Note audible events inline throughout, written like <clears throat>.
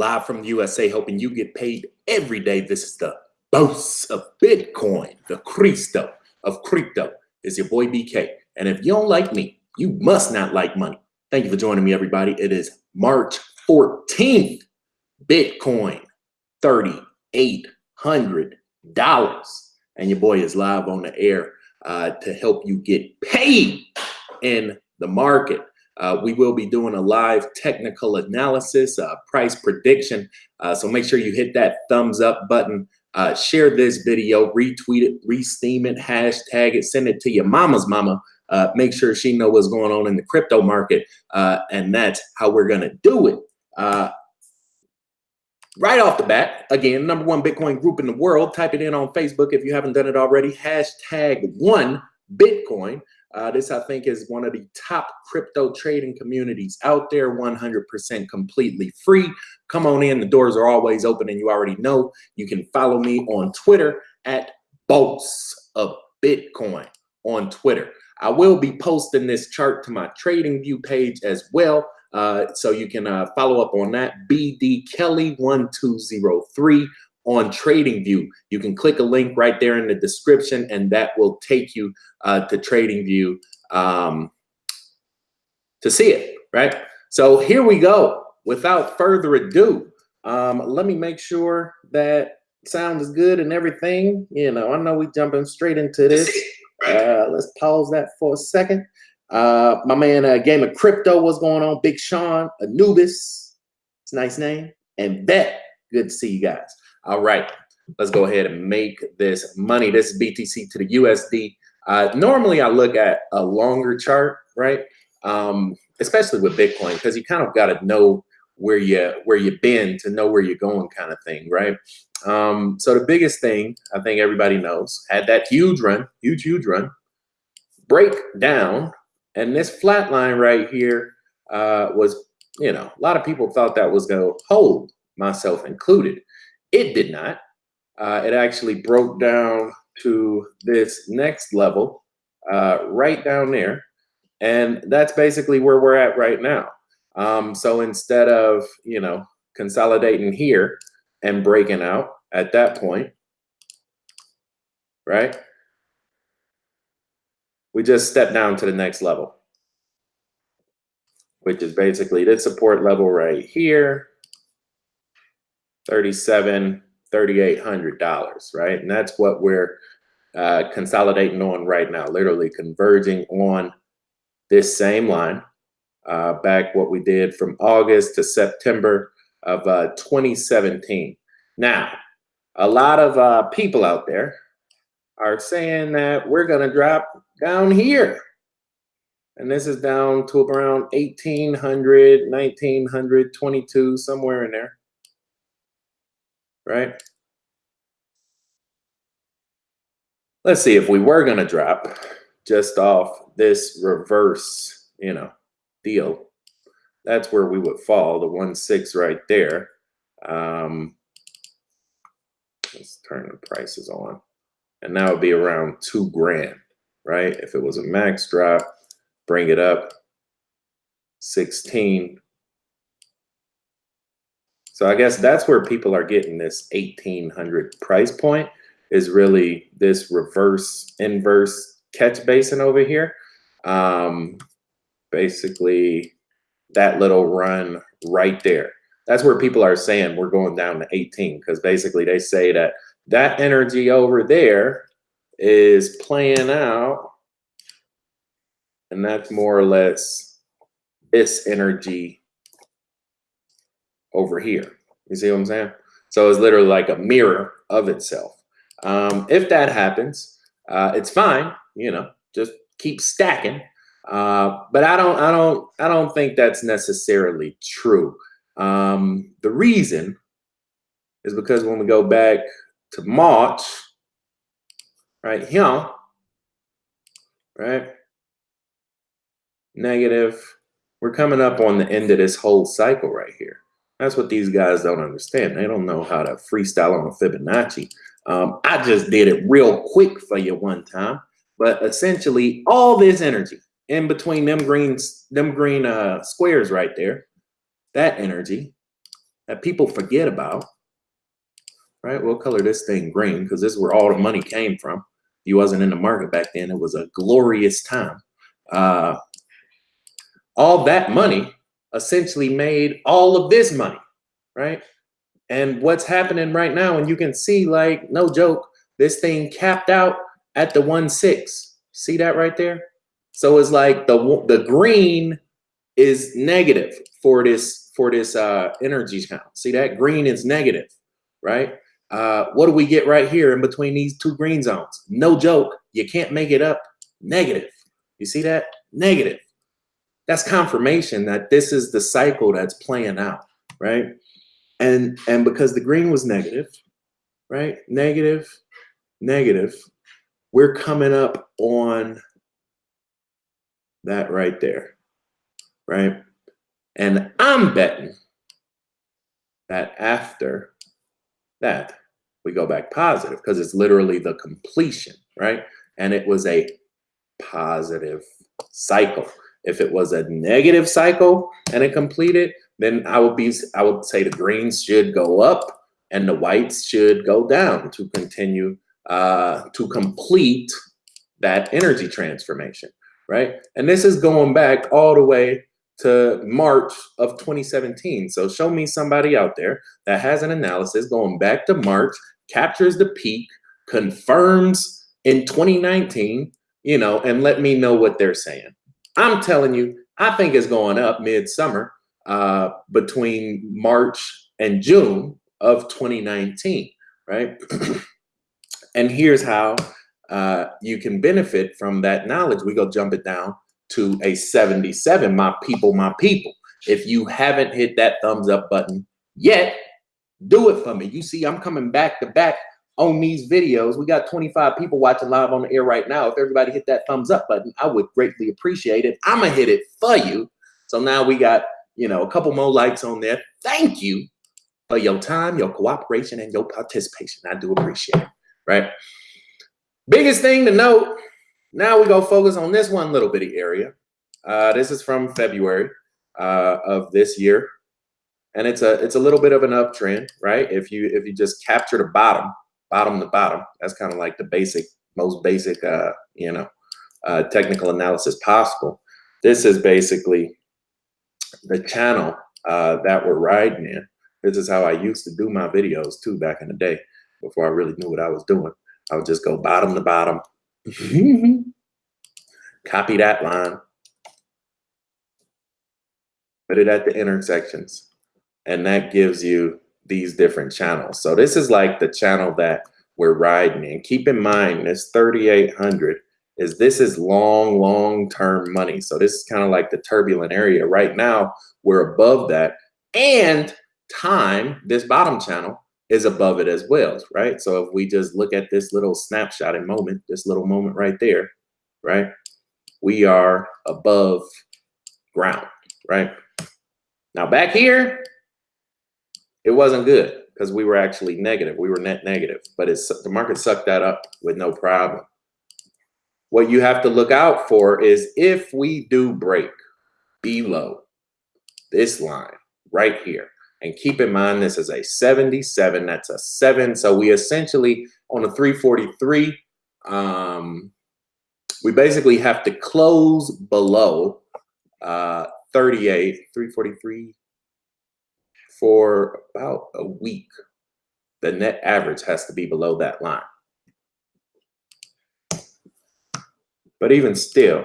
live from the USA, helping you get paid every day. This is the boss of Bitcoin, the Cristo of crypto. Is your boy BK. And if you don't like me, you must not like money. Thank you for joining me, everybody. It is March 14th. Bitcoin, $3,800. And your boy is live on the air uh, to help you get paid in the market. Uh, we will be doing a live technical analysis, uh, price prediction. Uh, so make sure you hit that thumbs up button, uh, share this video, retweet it, re-steem it, hashtag it, send it to your mama's mama. Uh, make sure she know what's going on in the crypto market. Uh, and that's how we're going to do it. right off the bat, again, number one Bitcoin group in the world. Type it in on Facebook if you haven't done it already. Hashtag one Bitcoin. Uh, this, I think, is one of the top crypto trading communities out there, 100% completely free. Come on in. The doors are always open, and you already know. You can follow me on Twitter at Boss of Bitcoin on Twitter. I will be posting this chart to my Trading View page as well. Uh, so you can uh, follow up on that. BD Kelly 1203 on TradingView. You can click a link right there in the description and that will take you uh, to TradingView um, to see it, right? So here we go. Without further ado, um, let me make sure that sound is good and everything. You know, I know we jumping straight into this. Uh, let's pause that for a second. Uh, my man, uh, Game of Crypto, what's going on? Big Sean, Anubis, it's a nice name, and Bet. Good to see you guys. All right, let's go ahead and make this money. This is BTC to the USD. Uh, normally I look at a longer chart, right? Um, especially with Bitcoin, because you kind of got to know where you where you've been to know where you're going kind of thing, right? Um, so the biggest thing I think everybody knows had that huge run, huge, huge run, break down, and this flat line right here uh, was, you know, a lot of people thought that was going to hold, myself included. It did not. Uh, it actually broke down to this next level uh, right down there. And that's basically where we're at right now. Um, so instead of, you know, consolidating here and breaking out at that point, right? We just step down to the next level, which is basically this support level right here 37 $3,800, right? And that's what we're uh, consolidating on right now, literally converging on this same line uh, back what we did from August to September of uh, 2017. Now, a lot of uh, people out there are saying that we're going to drop down here. And this is down to around 1800, 1900, 22, somewhere in there right? Let's see if we were going to drop just off this reverse, you know, deal. That's where we would fall, the one six right there. Um, let's turn the prices on. And that would be around two grand, right? If it was a max drop, bring it up 16, so I guess that's where people are getting this 1800 price point is really this reverse inverse catch basin over here. Um, basically that little run right there. That's where people are saying we're going down to 18 because basically they say that that energy over there is playing out and that's more or less this energy over here. You see what I'm saying? So it's literally like a mirror of itself. Um, if that happens, uh, it's fine. You know, just keep stacking. Uh, but I don't, I don't, I don't think that's necessarily true. Um, the reason is because when we go back to March, right here, right, negative, we're coming up on the end of this whole cycle right here. That's what these guys don't understand. They don't know how to freestyle on a Fibonacci. Um, I just did it real quick for you one time, but essentially all this energy in between them green, them green uh, squares right there, that energy, that people forget about, right? We'll color this thing green because this is where all the money came from. He wasn't in the market back then. It was a glorious time. Uh, all that money essentially made all of this money, right? And what's happening right now, and you can see, like, no joke, this thing capped out at the one six. See that right there? So it's like the the green is negative for this for this uh, energy count. See that green is negative, right? Uh, what do we get right here in between these two green zones? No joke, you can't make it up. Negative. You see that? Negative. That's confirmation that this is the cycle that's playing out, right? And and because the green was negative, right? Negative, negative. We're coming up on that right there, right? And I'm betting that after that, we go back positive because it's literally the completion, right? And it was a positive cycle. If it was a negative cycle and it completed, then I would be I would say the greens should go up and the whites should go down to continue uh, to complete that energy transformation, right? And this is going back all the way to March of 2017. So show me somebody out there that has an analysis going back to March, captures the peak, confirms in 2019, you know, and let me know what they're saying. I'm telling you, I think it's going up midsummer uh, between March and June of 2019, right? <clears throat> and here's how uh, you can benefit from that knowledge. We go jump it down to a 77, my people, my people. If you haven't hit that thumbs up button yet, do it for me. You see, I'm coming back to back on these videos. We got 25 people watching live on the air right now. If everybody hit that thumbs up button, I would greatly appreciate it. I'm gonna hit it for you. So now we got, you know, a couple more likes on there. Thank you for your time, your cooperation, and your participation. I do appreciate it, right? Biggest thing to note now we go focus on this one little bitty area. Uh, this is from February uh, of this year. And it's a it's a little bit of an uptrend, right? If you if you just capture the bottom, bottom to bottom, that's kind of like the basic, most basic, uh, you know, uh, technical analysis possible. This is basically the channel uh, that we're riding in. This is how I used to do my videos too back in the day before I really knew what I was doing. I would just go bottom to bottom, <laughs> Copy that line. Put it at the intersections. And that gives you these different channels. So this is like the channel that we're riding in. Keep in mind this 3,800 is this is long, long-term money. So this is kind of like the turbulent area. Right now, we're above that. And time, this bottom channel, is above it as well, right? So if we just look at this little snapshot and moment, this little moment right there, right? We are above ground, right? Now back here, it wasn't good because we were actually negative. We were net negative, but it's the market sucked that up with no problem. What you have to look out for is if we do break below this line right here, and keep in mind, this is a 77, that's a seven. So we essentially, on a 343, um, we basically have to close below uh, 38, 343 for about a week. The net average has to be below that line. But even still,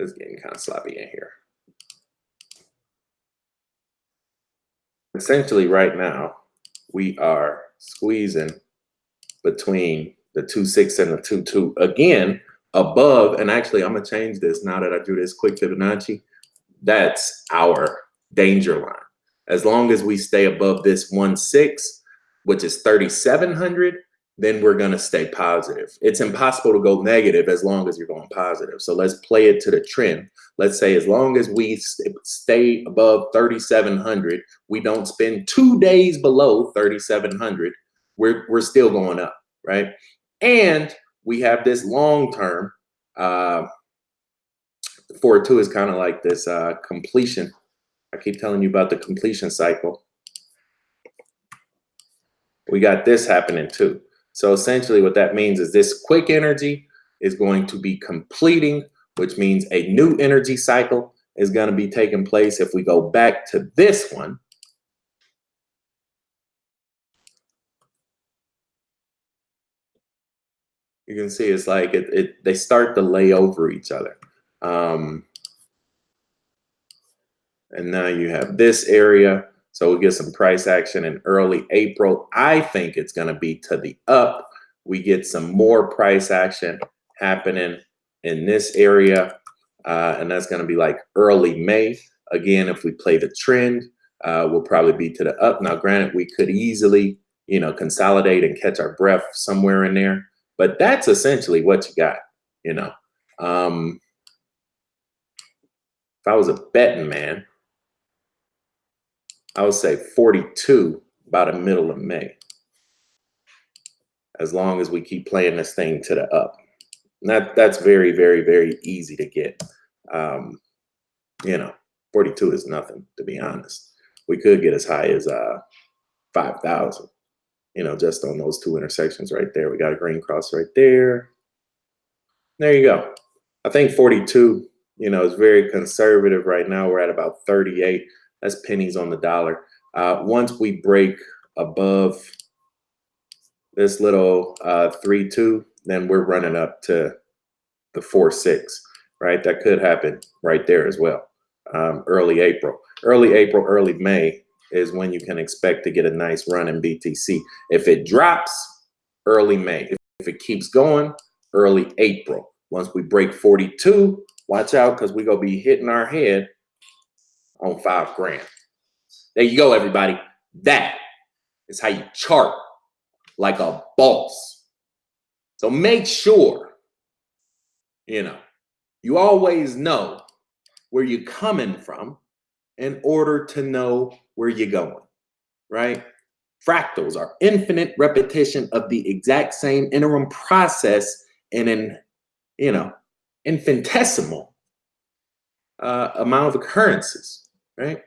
It's getting kind of sloppy in here. Essentially right now, we are squeezing between the two six and the two two again above and actually i'm gonna change this now that i drew this quick fibonacci that's our danger line as long as we stay above this one six which is 3700 then we're to stay positive. It's impossible to go negative as long as you're going positive. So let's play it to the trend. Let's say as long as we stay above 3,700, we don't spend two days below 3,700, we're, we're still going up. right? And we have this long term. Uh, four two is kind of like this uh, completion. I keep telling you about the completion cycle. We got this happening too. So essentially what that means is this quick energy is going to be completing, which means a new energy cycle is going to be taking place. If we go back to this one, you can see it's like it, it they start to lay over each other. Um, and now you have this area. So we get some price action in early April. I think it's going to be to the up. We get some more price action happening in this area. Uh, and that's going to be like early May. Again, if we play the trend, uh, we'll probably be to the up. Now, granted, we could easily, you know, consolidate and catch our breath somewhere in there. But that's essentially what you got, you know. Um, if I was a betting man, I would say 42 by the middle of May. As long as we keep playing this thing to the up. That that's very, very, very easy to get. Um, you know, 42 is nothing, to be honest. We could get as high as uh 5,000, you know, just on those two intersections right there. We got a green cross right there. There you go. I think 42, you know, is very conservative right now. We're at about 38. That's pennies on the dollar. Uh, once we break above this little uh, 3-2, then we're running up to the 4-6, right? That could happen right there as well. Um, early April. Early April, early May is when you can expect to get a nice run in BTC. If it drops, early May. If it keeps going, early April. Once we break 42, watch out because we're going to be hitting our head on five grand. There you go, everybody. That is how you chart like a boss. So make sure, you know, you always know where you're coming from in order to know where you're going, right? Fractals are infinite repetition of the exact same interim process in an, you know, infinitesimal uh, amount of occurrences right?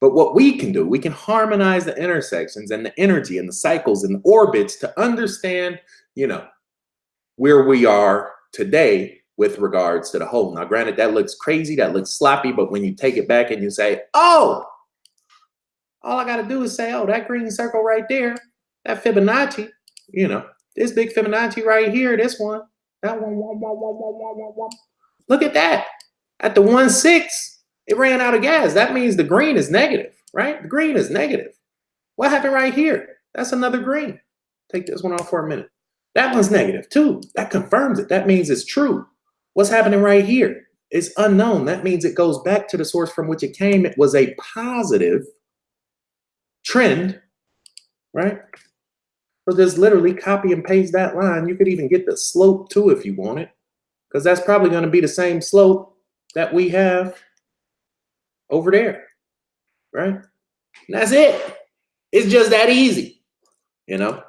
But what we can do, we can harmonize the intersections and the energy and the cycles and the orbits to understand, you know, where we are today with regards to the whole. Now, granted, that looks crazy, that looks sloppy, but when you take it back and you say, oh, all I got to do is say, oh, that green circle right there, that Fibonacci, you know, this big Fibonacci right here, this one, that one, look at that. At the one six, it ran out of gas. That means the green is negative, right? The green is negative. What happened right here? That's another green. Take this one off for a minute. That one's negative too. That confirms it. That means it's true. What's happening right here? It's unknown. That means it goes back to the source from which it came. It was a positive trend, right? So just literally copy and paste that line. You could even get the slope too if you want it, because that's probably going to be the same slope that we have over there, right? And that's it. It's just that easy, you know?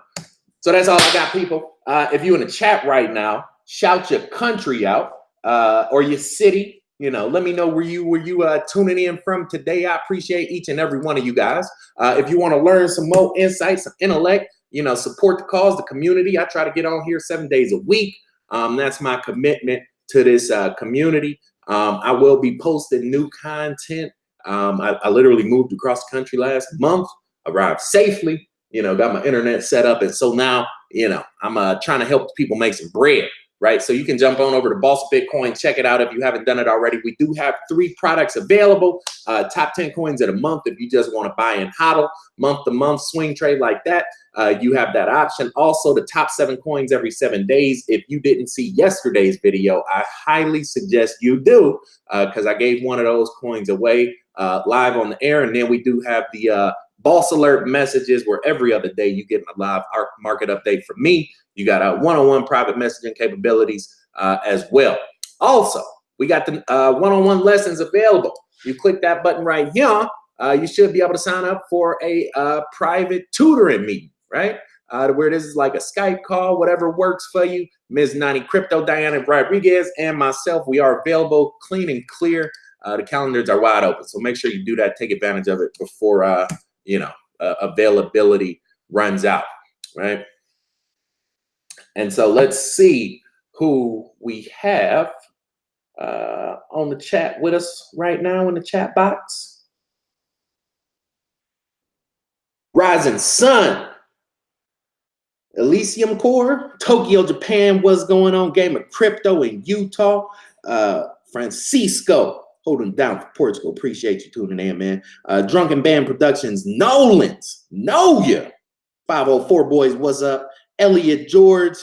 So that's all I got, people. Uh, if you're in the chat right now, shout your country out uh, or your city. You know, let me know where you where you uh, tuning in from today. I appreciate each and every one of you guys. Uh, if you want to learn some more insights, some intellect, you know, support the cause, the community. I try to get on here seven days a week. Um, that's my commitment to this uh, community. Um, I will be posting new content. Um, I, I, literally moved across the country last month, arrived safely, you know, got my internet set up. And so now, you know, I'm uh, trying to help people make some bread right? So you can jump on over to Boss Bitcoin, check it out if you haven't done it already. We do have three products available, uh, top 10 coins in a month if you just want to buy and hodl, month to month swing trade like that. Uh, you have that option. Also, the top seven coins every seven days. If you didn't see yesterday's video, I highly suggest you do because uh, I gave one of those coins away uh, live on the air. And then we do have the uh, boss alert messages where every other day you get a live market update from me. You got a one-on-one private messaging capabilities uh, as well. Also, we got the uh, one-on-one lessons available. You click that button right here, uh, you should be able to sign up for a uh, private tutoring meeting, right? uh, where this is like a Skype call, whatever works for you. Ms. Nani Crypto, Diana Rodriguez, and myself, we are available clean and clear. Uh, the calendars are wide open. So make sure you do that. Take advantage of it before, uh, you know, uh, availability runs out, right? And so let's see who we have uh, on the chat with us right now in the chat box. Rising Sun, Elysium Core, Tokyo, Japan, what's going on? Game of Crypto in Utah. Uh, Francisco, holding down for Portugal. Appreciate you tuning in, man. Uh, Drunken Band Productions, Nolan's, know ya. 504 Boys, what's up? Elliot George,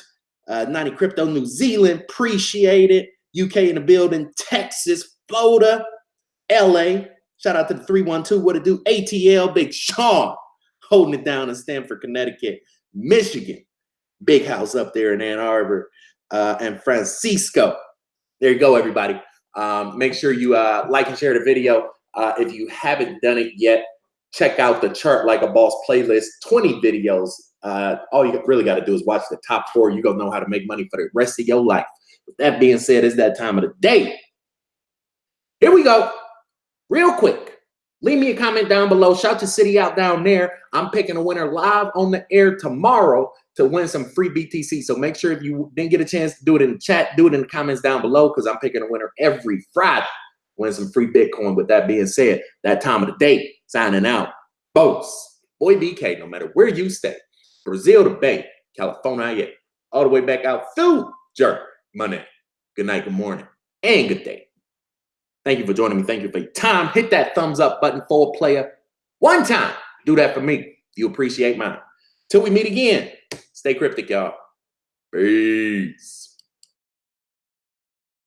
uh, 90 Crypto New Zealand, appreciate it. UK in the building, Texas, Florida, LA. Shout out to the 312, what it do? ATL, Big Sean, holding it down in Stamford, Connecticut, Michigan, big house up there in Ann Arbor, uh, and Francisco. There you go, everybody. Um, make sure you uh, like and share the video. Uh, if you haven't done it yet, check out the Chart Like a Boss playlist, 20 videos. Uh, all you really got to do is watch the top four. You're going to know how to make money for the rest of your life. With that being said, it's that time of the day. Here we go. Real quick. Leave me a comment down below. Shout your city out down there. I'm picking a winner live on the air tomorrow to win some free BTC. So make sure if you didn't get a chance to do it in the chat, do it in the comments down below because I'm picking a winner every Friday. Win some free Bitcoin. With that being said, that time of the day, signing out. Boats, boy BK, no matter where you stay, Brazil to Bay, California, all the way back out through Jerk, Money. Good night, good morning, and good day. Thank you for joining me. Thank you for your time. Hit that thumbs up button for a player. One time. Do that for me. You appreciate mine. Till we meet again. Stay cryptic, y'all. Peace.